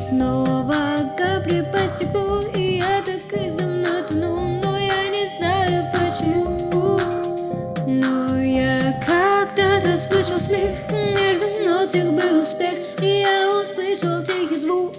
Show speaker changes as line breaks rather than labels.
снова капли по стеклу И я так и за мной тону Но я не знаю почему. Но я когда-то слышал смех Между нотик был успех И я услышал тихий звук.